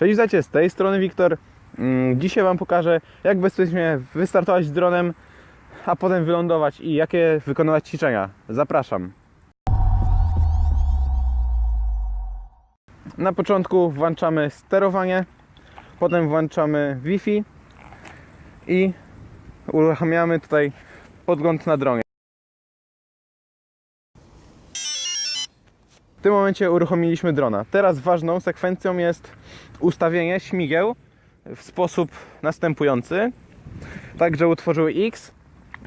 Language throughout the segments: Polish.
Cześć, witajcie, z tej strony Wiktor. Mm, Dzisiaj Wam pokażę, jak bezpiecznie wystartować z dronem, a potem wylądować i jakie wykonywać ćwiczenia. Zapraszam. Na początku włączamy sterowanie, potem włączamy Wi-Fi i uruchamiamy tutaj podgląd na dronie. W tym momencie uruchomiliśmy drona. Teraz ważną sekwencją jest ustawienie śmigieł w sposób następujący. Tak, że utworzyły X.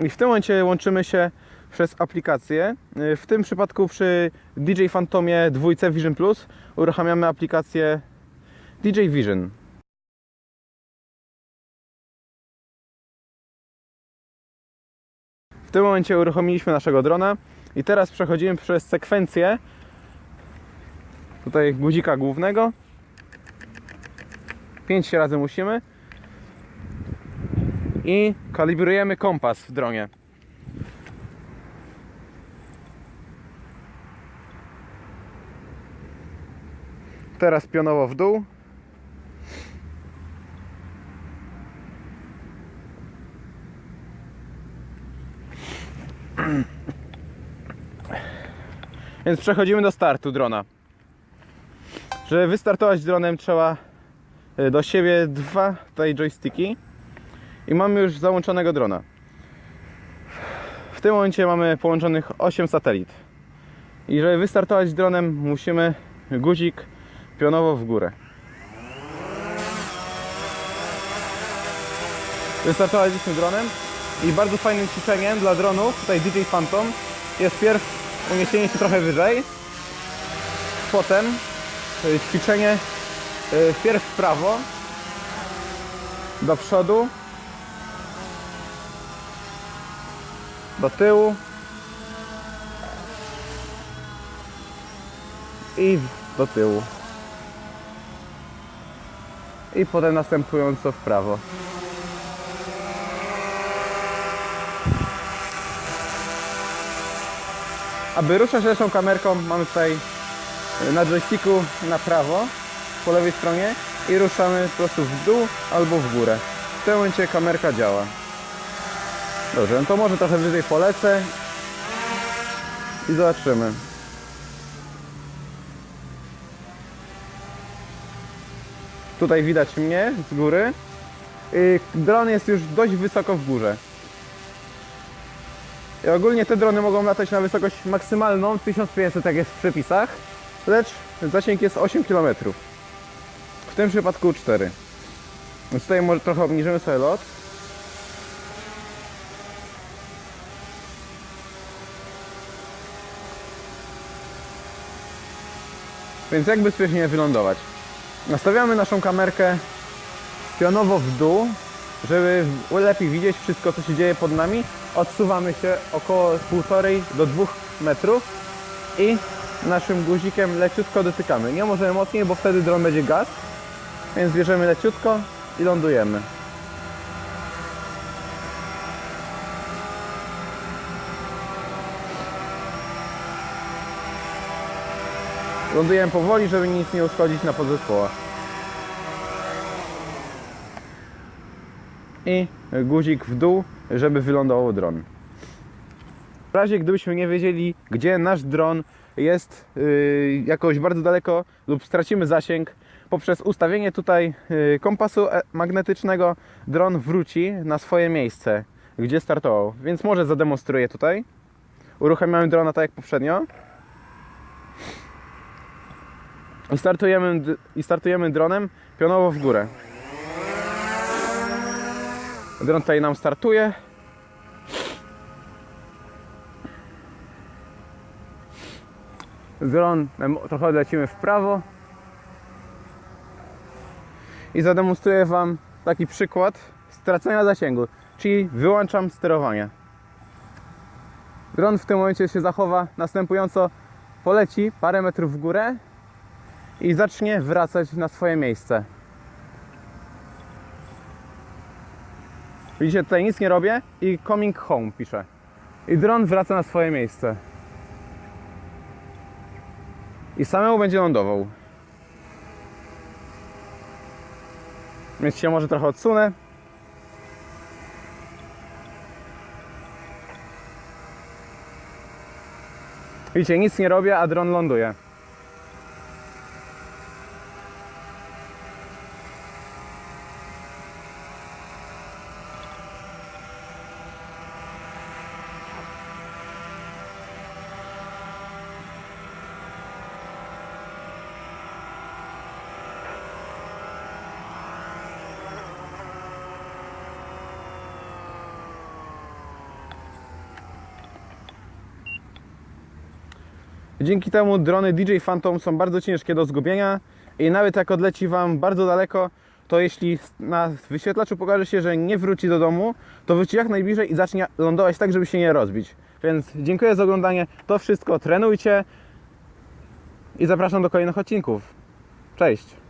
I w tym momencie łączymy się przez aplikację. W tym przypadku przy DJ Phantomie 2 Vision Plus uruchamiamy aplikację DJ Vision. W tym momencie uruchomiliśmy naszego drona i teraz przechodzimy przez sekwencję tutaj guzika głównego. 5 razy musimy. I kalibrujemy kompas w dronie. Teraz pionowo w dół. Więc przechodzimy do startu drona żeby wystartować dronem trzeba y, do siebie dwa tutaj joysticki i mamy już załączonego drona. W tym momencie mamy połączonych 8 satelit. I żeby wystartować dronem musimy guzik pionowo w górę. Wystartowaliśmy dronem i bardzo fajnym ćwiczeniem dla dronów, tutaj DJ Phantom, jest pierw uniesienie się trochę wyżej, potem ćwiczenie y, wpierw w prawo, do przodu, do tyłu i do tyłu. I potem następująco w prawo. Aby ruszać naszą kamerką mamy tutaj na joysticku na prawo po lewej stronie i ruszamy po prostu w dół albo w górę. W tym momencie kamerka działa. Dobrze, no to może trochę wyżej polecę i zobaczymy. Tutaj widać mnie z góry. Dron jest już dość wysoko w górze. I ogólnie te drony mogą latać na wysokość maksymalną 1500 jak jest w przepisach, lecz zasięg jest 8 km. W tym przypadku 4. Więc tutaj może trochę obniżymy sobie lot. Więc jak bezpiecznie wylądować? Nastawiamy naszą kamerkę pionowo w dół, żeby lepiej widzieć wszystko, co się dzieje pod nami. Odsuwamy się około 1,5 do 2 metrów i naszym guzikiem leciutko dotykamy. Nie możemy mocniej, bo wtedy dron będzie gaz, więc bierzemy leciutko i lądujemy. Lądujemy powoli, żeby nic nie uszkodzić na podzespołach. I guzik w dół, żeby wylądował dron. W razie gdybyśmy nie wiedzieli, gdzie nasz dron jest yy, jakoś bardzo daleko lub stracimy zasięg, poprzez ustawienie tutaj yy, kompasu e- magnetycznego dron wróci na swoje miejsce, gdzie startował. Więc może zademonstruję tutaj. Uruchamiamy drona tak jak poprzednio. I startujemy, I startujemy dronem pionowo w górę. Dron tutaj nam startuje. Dron trochę lecimy w prawo. I zademonstruję Wam taki przykład stracenia zasięgu, czyli wyłączam sterowanie. Dron w tym momencie się zachowa następująco, poleci parę metrów w górę i zacznie wracać na swoje miejsce. Widzicie, tutaj nic nie robię i coming home piszę. I dron wraca na swoje miejsce. I samemu będzie lądował. Więc się może trochę odsunę. Widzicie, nic nie robię, a dron ląduje. Dzięki temu drony DJ Phantom są bardzo ciężkie do zgubienia i nawet jak odleci Wam bardzo daleko, to jeśli na wyświetlaczu pokaże się, że nie wróci do domu, to wróci jak najbliżej i zacznie lądować tak, żeby się nie rozbić. Więc dziękuję za oglądanie. To wszystko trenujcie i zapraszam do kolejnych odcinków. Cześć!